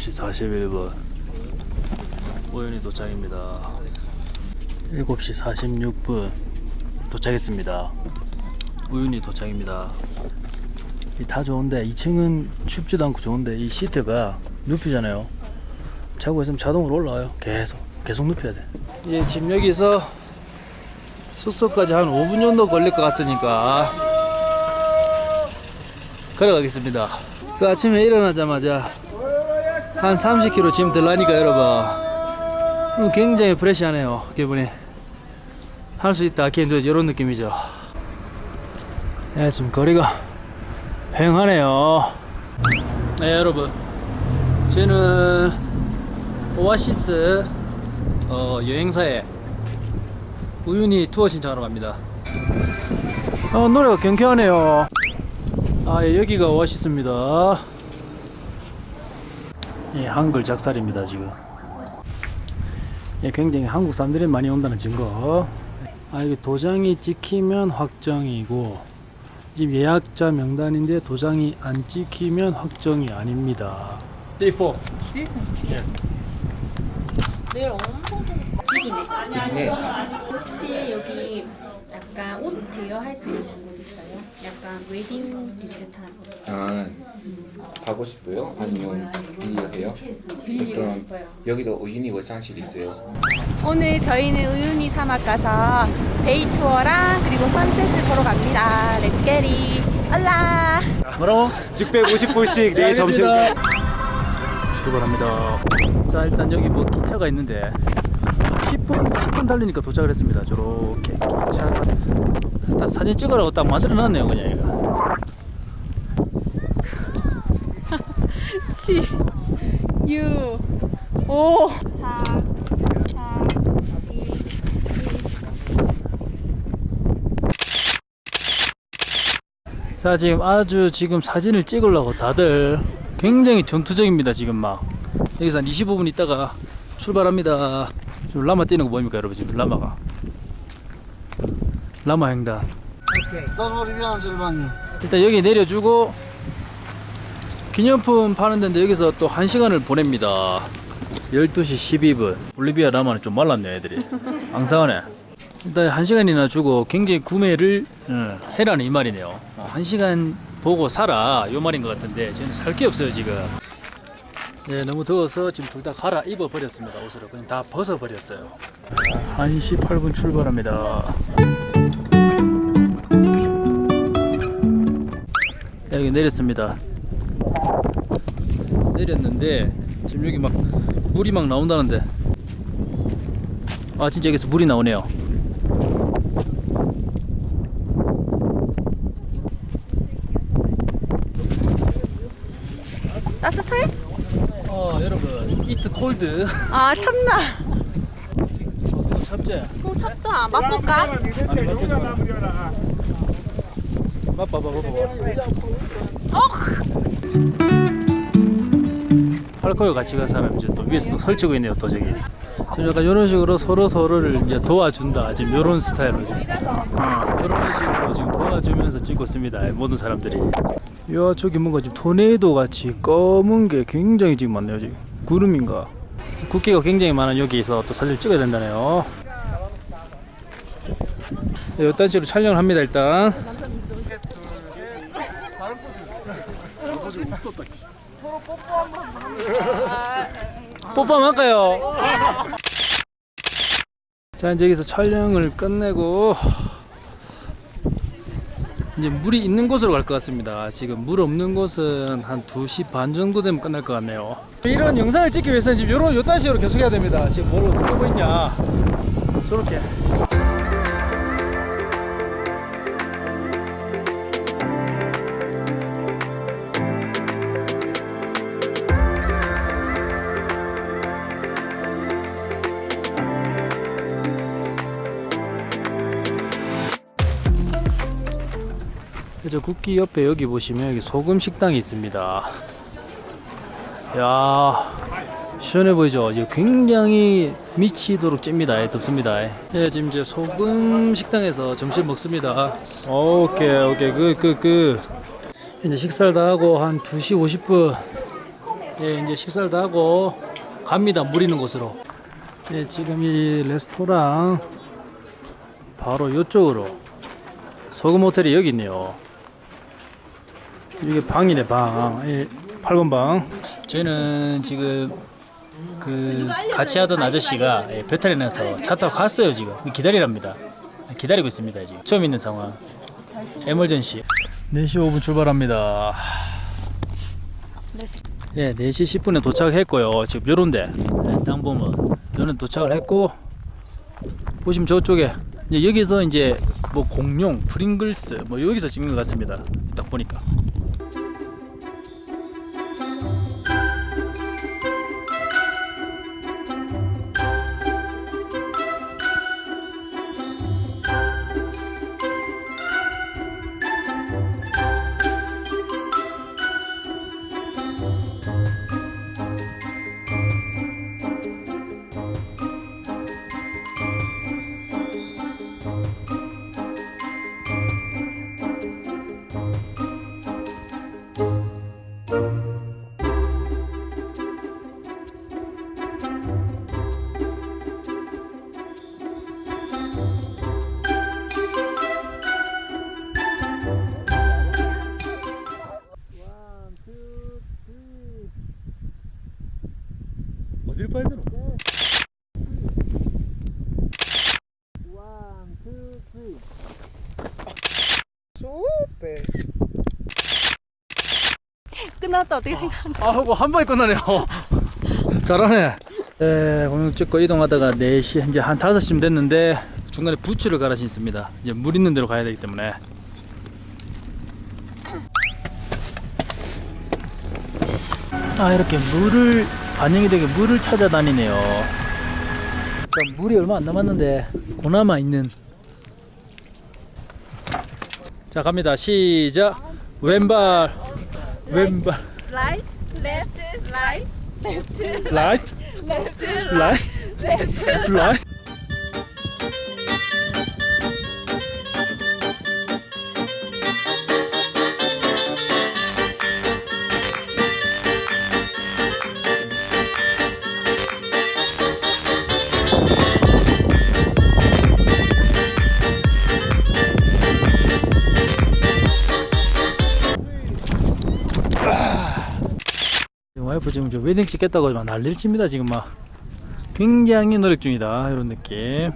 7시 41분 우연히 도착입니다. 7시 46분 도착했습니다. 우연히 도착입니다. 이다 좋은데 2층은 춥지도 않고 좋은데 이 시트가 눕히잖아요. 자고 있으면 자동으로 올라와요. 계속 계속 눕혀야 돼. 예, 지금 여기서 숙소까지 한 5분 정도 걸릴 것 같으니까 걸어가겠습니다. 그 아침에 일어나자마자 한 30km 짐 들라니까 여러분. 음, 굉장히 프레시하네요 기분이. 할 수 있다 캔도 이런 느낌이죠. 예, 지금 거리가 휑하네요. 네 여러분. 저는 오아시스 어, 여행사에 우연히 투어 신청하러 갑니다. 어, 노래가 경쾌하네요. 아 예, 여기가 오아시스입니다 예, 한글 작살입니다 지금 예, 굉장히 한국 사람들이 많이 온다는 증거 아 이게 도장이 찍히면 확정이고 지금 예약자 명단인데 도장이 안 찍히면 확정이 아닙니다 Day 4 yes. 내일 엄청 좀 지기네. 지기네. 혹시 여기 약간 옷 대여할 수 있는 곳 있어요? 약간 웨딩 비슷한 옷을 사고 싶어요? 아니면 빌려야 해요? 빌리고 그럼 싶어요. 여기도 우유니 화장실 있어요. 오늘 저희는 우유니 사막 가서 day tour랑 그리고 sunset을 보러 갑니다. Let's get it. 알라. 뭐라고? 650불씩 내일 점심 출발합니다 자 일단 여기 뭐 기차가 있는데 10분 10분 달리니까 도착을 했습니다 저렇게 기차가 딱 사진 찍으라고 딱 만들어 놨네요 그냥 이거 치. 유. 오. 사. 사. 이. 이. 자 지금 아주 지금 사진을 찍으려고 다들 굉장히 전투적입니다 지금 막 여기서 한 25분 있다가 출발합니다 지금 라마 뛰는 거 보입니까 여러분? 지금 라마가. 라마 횡단. 일단 여기 내려주고 기념품 파는 데인데 여기서 또 1시간을 보냅니다. 12시 12분. 볼리비아 라마는 좀 말랐네 애들이. 앙상하네. 일단 1시간이나 주고 굉장히 구매를 어, 해라는 이 말이네요. 어, 1시간 보고 사라. 요 말인 것 같은데 저는 살 게 없어요 지금 예, 너무 더워서 지금 둘 다 갈아 입어 버렸습니다 옷으로 그냥 다 벗어 버렸어요 1시 8분 출발합니다 여기 내렸습니다. 내렸는데 지금 여기 막 물이 막 나온다는데 아 진짜 여기서 물이 나오네요. 따뜻해? 어 여러분 cold. 아 참나. 참재. 오 찹다. 맛볼까? 아니 맞겠다. 맛봐 봐봐 봐봐. 어. 팔코요 같이 간 사람 이제 또 위에서 또 설치고 있네요 또 저기. 지금 약간 이런 식으로 서로 서로를 이제 도와준다 지금 이런 스타일로 지금 어, 이런 식으로 지금 도와주면서 찍고 있습니다 모든 사람들이. 야 저기 뭔가 지금 토네이도 같이 검은 게 굉장히 지금 많네요 지금 구름인가. 국기가 굉장히 많은 여기에서 또 사진을 찍어야 된다네요. 네, 이딴 식으로 촬영을 합니다 일단. 뽀뽀 할까요? 자 이제 여기서 촬영을 끝내고 이제 물이 있는 곳으로 갈 것 같습니다. 지금 물 없는 곳은 한 2시 반 정도 되면 끝날 것 같네요. 이런 영상을 찍기 위해서는 지금 요런 요딴 식으로 계속 해야 됩니다. 지금 뭘 어떻게 있냐. 저렇게 저 국기 옆에 여기 보시면 여기 소금 식당이 있습니다. 야 시원해 보이죠? 이제 굉장히 미치도록 찝니다. 예, 덥습니다. 예, 지금 이제 소금 식당에서 점심 먹습니다. 오케이 오케이 그그그 이제 식사를 다 하고 한 2시 50분 예, 이제 식사를 다 하고 갑니다. 물 있는 곳으로. 예, 지금 이 레스토랑 바로 이쪽으로 소금 호텔이 여기 있네요. 이게 방이네 방. 예, 8번 방. 저희는 지금 그 같이 하던 아저씨가 예, 배탈이 나서 차 타고 갔어요 지금 기다리랍니다. 기다리고 있습니다 지금 처음 있는 상황. 에멀전시. 4시 5분 출발합니다. 예, 4시 10분에 도착했고요. 지금 요런데 예, 땅 보면 요런 도착을 했고 보시면 저쪽에 이제 여기서 이제 뭐 공룡, 프링글스 뭐 여기서 찍는 것 같습니다. 딱 보니까. 어딜 봐야 되노? 끝났다 어떻게 생각? 아, 하고 한 번에 끝나네요. 잘하네. 에, 공룡 찍고 이동하다가 4시, 이제 한 5시쯤 됐는데 중간에 부츠를 갈아 신습니다. 이제 물 있는 데로 가야 되기 때문에. 아, 이렇게 물을, 반영이 되게 물을 찾아다니네요. 물이 얼마 안 남았는데, 고나마 있는. 자, 갑니다. 시작. 왼발, 왼발. Right, left, right, 라이트 라이 와이프 지금 저 웨딩 찍겠다고 막 난리를 칩니다. 지금 막 굉장히 노력 중이다. 이런 느낌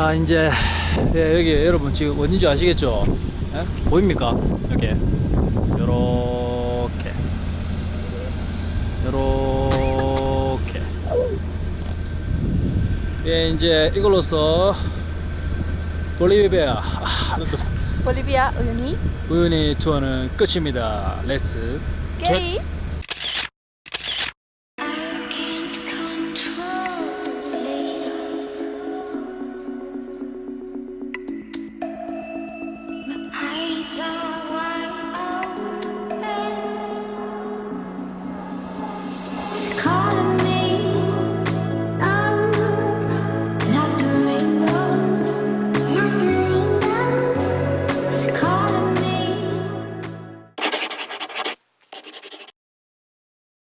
자 이제 예, 여기 여러분 지금 어딘지 아시겠죠? 예? 보입니까? 여기 요렇게. 요렇게. 예 이제 이걸로써 볼리비아 아, 볼리비아 우유니 우유니 투어는 끝입니다. Let's get it